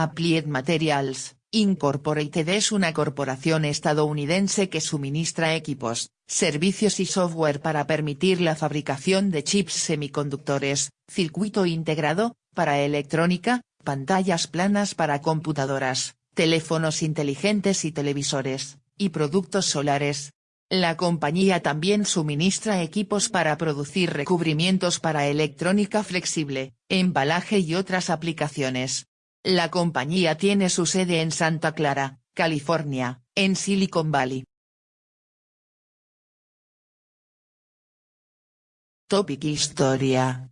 Applied Materials, Incorporated es una corporación estadounidense que suministra equipos, servicios y software para permitir la fabricación de chips semiconductores, circuito integrado, para electrónica, pantallas planas para computadoras, teléfonos inteligentes y televisores, y productos solares. La compañía también suministra equipos para producir recubrimientos para electrónica flexible, embalaje y otras aplicaciones. La compañía tiene su sede en Santa Clara, California, en Silicon Valley. Topic Historia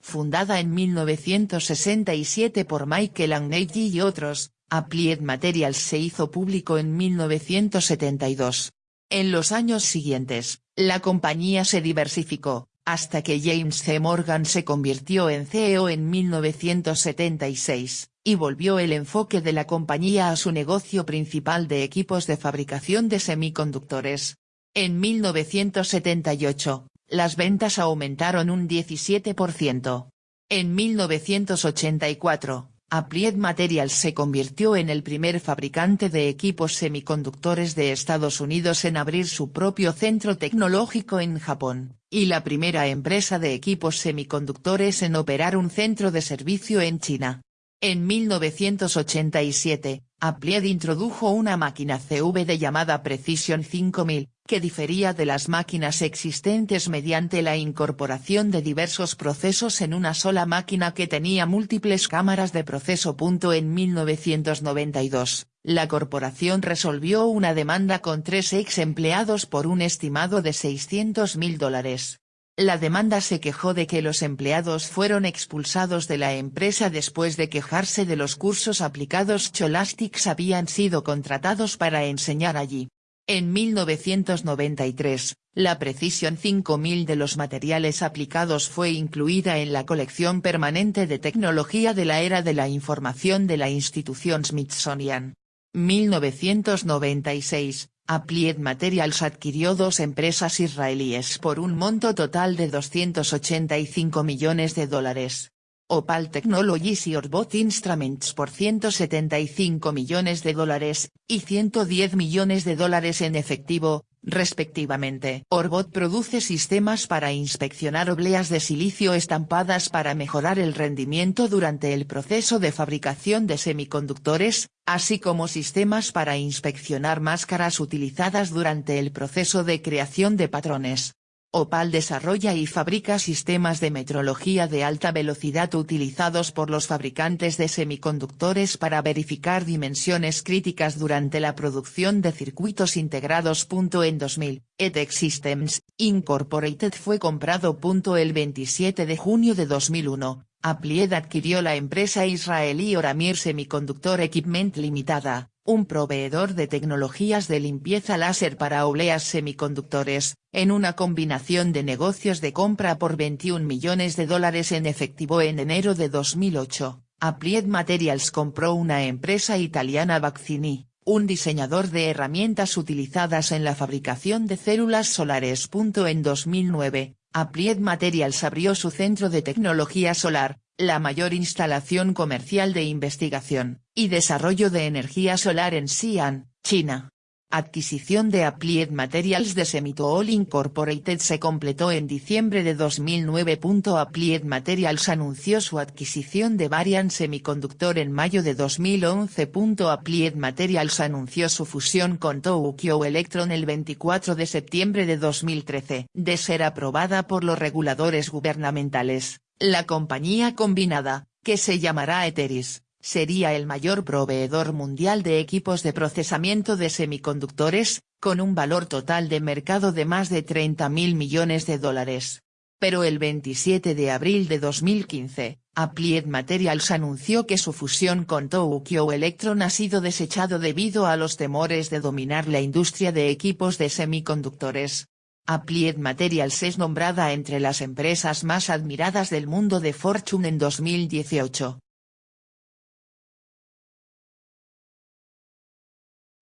Fundada en 1967 por Michael Agnelli y otros, Applied Materials se hizo público en 1972. En los años siguientes, la compañía se diversificó, hasta que James C. Morgan se convirtió en CEO en 1976, y volvió el enfoque de la compañía a su negocio principal de equipos de fabricación de semiconductores. En 1978, las ventas aumentaron un 17%. En 1984, Applied Materials se convirtió en el primer fabricante de equipos semiconductores de Estados Unidos en abrir su propio centro tecnológico en Japón, y la primera empresa de equipos semiconductores en operar un centro de servicio en China. En 1987, Applied introdujo una máquina CVD llamada Precision 5000, que difería de las máquinas existentes mediante la incorporación de diversos procesos en una sola máquina que tenía múltiples cámaras de proceso. En 1992, la corporación resolvió una demanda con tres ex empleados por un estimado de 600 mil dólares. La demanda se quejó de que los empleados fueron expulsados de la empresa después de quejarse de los cursos aplicados Cholastics habían sido contratados para enseñar allí. En 1993, la Precision 5000 de los materiales aplicados fue incluida en la colección permanente de tecnología de la era de la información de la institución Smithsonian. 1996, Applied Materials adquirió dos empresas israelíes por un monto total de 285 millones de dólares. Opal Technologies y Orbot Instruments por 175 millones de dólares, y 110 millones de dólares en efectivo, respectivamente. Orbot produce sistemas para inspeccionar obleas de silicio estampadas para mejorar el rendimiento durante el proceso de fabricación de semiconductores, así como sistemas para inspeccionar máscaras utilizadas durante el proceso de creación de patrones. Opal desarrolla y fabrica sistemas de metrología de alta velocidad utilizados por los fabricantes de semiconductores para verificar dimensiones críticas durante la producción de circuitos integrados. En 2000, ETEC Systems, Incorporated fue comprado. El 27 de junio de 2001, Applied adquirió la empresa israelí Oramir Semiconductor Equipment Limitada, un proveedor de tecnologías de limpieza láser para obleas semiconductores, en una combinación de negocios de compra por 21 millones de dólares en efectivo en enero de 2008, Applied Materials compró una empresa italiana Vaccini, un diseñador de herramientas utilizadas en la fabricación de células solares. En 2009, Applied Materials abrió su centro de tecnología solar, la mayor instalación comercial de investigación y desarrollo de energía solar en Xi'an, China. Adquisición de Applied Materials de Semitool Incorporated se completó en diciembre de 2009. Applied Materials anunció su adquisición de Varian Semiconductor en mayo de 2011. Applied Materials anunció su fusión con Tokyo Electron el 24 de septiembre de 2013. De ser aprobada por los reguladores gubernamentales, la compañía combinada, que se llamará Eteris, sería el mayor proveedor mundial de equipos de procesamiento de semiconductores, con un valor total de mercado de más de 30 mil millones de dólares. Pero el 27 de abril de 2015, Applied Materials anunció que su fusión con Tokyo Electron ha sido desechado debido a los temores de dominar la industria de equipos de semiconductores. Applied Materials es nombrada entre las empresas más admiradas del mundo de Fortune en 2018.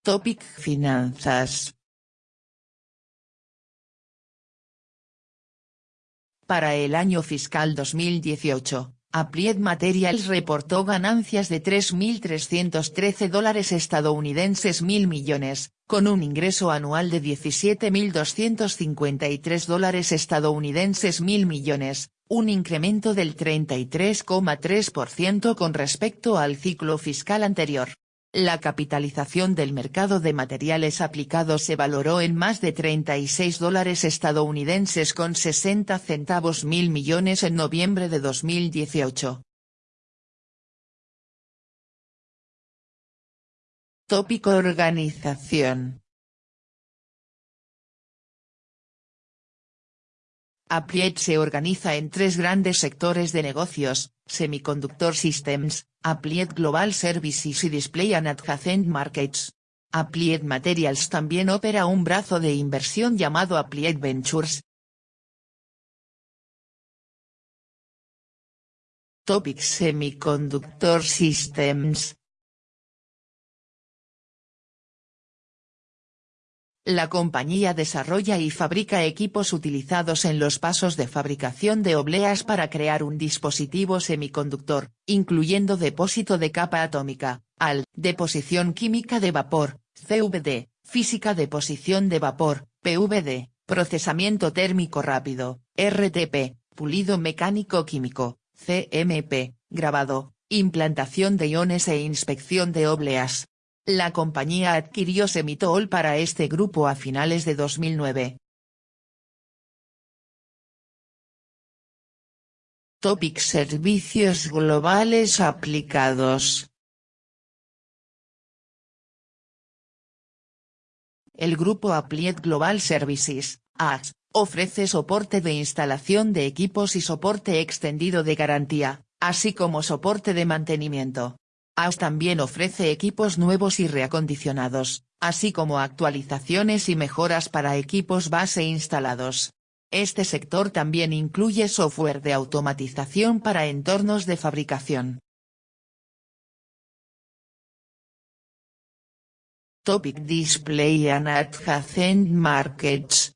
Topic Finanzas Para el año fiscal 2018, Applied Materials reportó ganancias de 3.313 dólares estadounidenses mil millones, con un ingreso anual de 17.253 dólares estadounidenses mil millones, un incremento del 33,3% con respecto al ciclo fiscal anterior. La capitalización del mercado de materiales aplicados se valoró en más de 36 dólares estadounidenses con 60 centavos mil millones en noviembre de 2018. Tópico Organización Applied se organiza en tres grandes sectores de negocios, Semiconductor Systems, Applied Global Services y Display and Adjacent Markets. Applied Materials también opera un brazo de inversión llamado Applied Ventures. Topic Semiconductor Systems La compañía desarrolla y fabrica equipos utilizados en los pasos de fabricación de obleas para crear un dispositivo semiconductor, incluyendo depósito de capa atómica, AL, deposición química de vapor, CVD, física de posición de vapor, PVD, procesamiento térmico rápido, RTP, pulido mecánico químico, CMP, grabado, implantación de iones e inspección de obleas. La compañía adquirió Semitol para este grupo a finales de 2009. Topic Servicios globales aplicados. El grupo Applied Global Services, AS, ofrece soporte de instalación de equipos y soporte extendido de garantía, así como soporte de mantenimiento. AUS también ofrece equipos nuevos y reacondicionados, así como actualizaciones y mejoras para equipos base instalados. Este sector también incluye software de automatización para entornos de fabricación. Topic Display and Adjacent Markets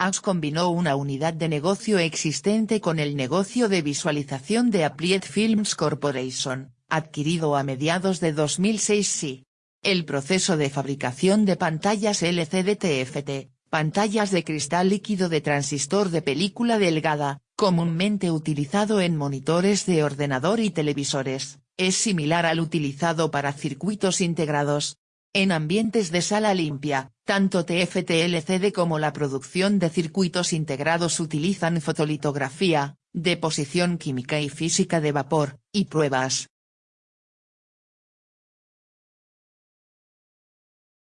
AUS combinó una unidad de negocio existente con el negocio de visualización de Applied Films Corporation, adquirido a mediados de 2006 sí. El proceso de fabricación de pantallas LCD TFT, pantallas de cristal líquido de transistor de película delgada, comúnmente utilizado en monitores de ordenador y televisores, es similar al utilizado para circuitos integrados, en ambientes de sala limpia, tanto TFT-LCD como la producción de circuitos integrados utilizan fotolitografía, deposición química y física de vapor, y pruebas.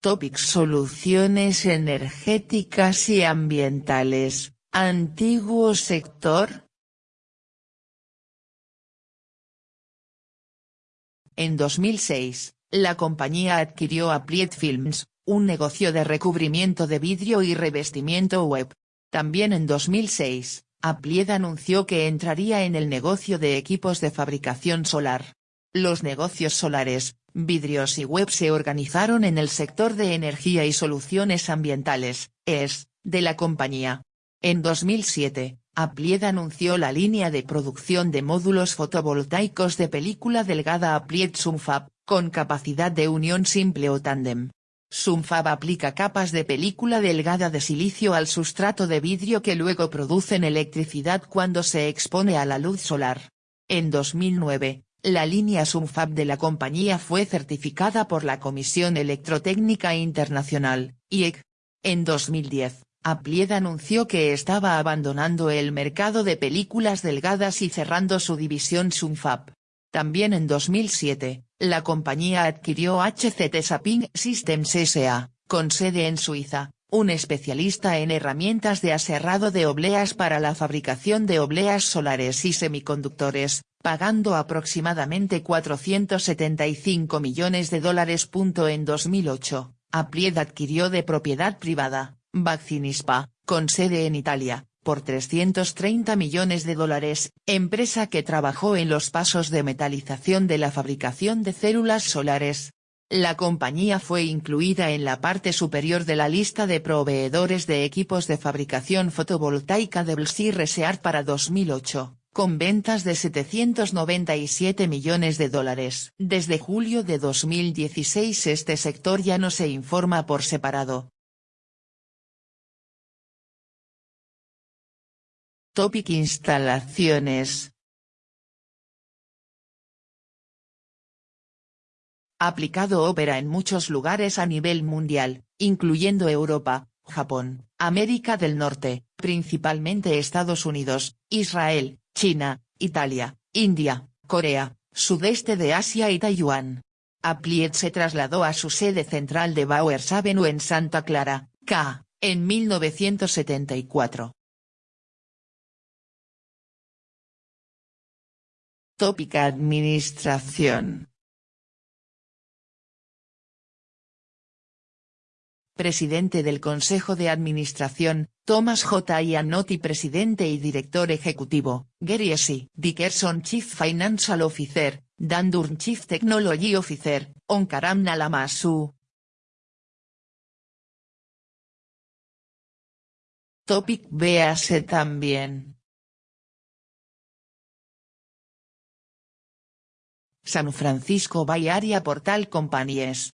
Topic Soluciones energéticas y ambientales, antiguo sector. En 2006, la compañía adquirió Applied Films, un negocio de recubrimiento de vidrio y revestimiento web. También en 2006, Applied anunció que entraría en el negocio de equipos de fabricación solar. Los negocios solares, vidrios y web se organizaron en el sector de energía y soluciones ambientales, ES, de la compañía. En 2007, Applied anunció la línea de producción de módulos fotovoltaicos de película delgada Applied Sunfab, con capacidad de unión simple o tándem. Sunfab aplica capas de película delgada de silicio al sustrato de vidrio que luego producen electricidad cuando se expone a la luz solar. En 2009, la línea Sunfab de la compañía fue certificada por la Comisión Electrotécnica Internacional, IEC. En 2010, Applied anunció que estaba abandonando el mercado de películas delgadas y cerrando su división Sunfab. También en 2007, la compañía adquirió HCT Saping Systems S.A., con sede en Suiza, un especialista en herramientas de aserrado de obleas para la fabricación de obleas solares y semiconductores, pagando aproximadamente 475 millones de dólares. En 2008, Applied adquirió de propiedad privada, Vaccinispa, con sede en Italia, por 330 millones de dólares, empresa que trabajó en los pasos de metalización de la fabricación de células solares. La compañía fue incluida en la parte superior de la lista de proveedores de equipos de fabricación fotovoltaica de Blsi Research para 2008 con ventas de 797 millones de dólares. Desde julio de 2016 este sector ya no se informa por separado. Topic Instalaciones Aplicado ópera en muchos lugares a nivel mundial, incluyendo Europa, Japón, América del Norte, principalmente Estados Unidos, Israel, China, Italia, India, Corea, sudeste de Asia y Taiwán. Applied se trasladó a su sede central de Bowers Avenue en Santa Clara, K, en 1974. Tópica Administración Presidente del Consejo de Administración, Thomas J. Iannotti Presidente y Director Ejecutivo, Gary S. Dickerson Chief Financial Officer, Dan Durn Chief Technology Officer, Onkaram Nalamasu. Topic Véase también. San Francisco Bay Area Portal Companies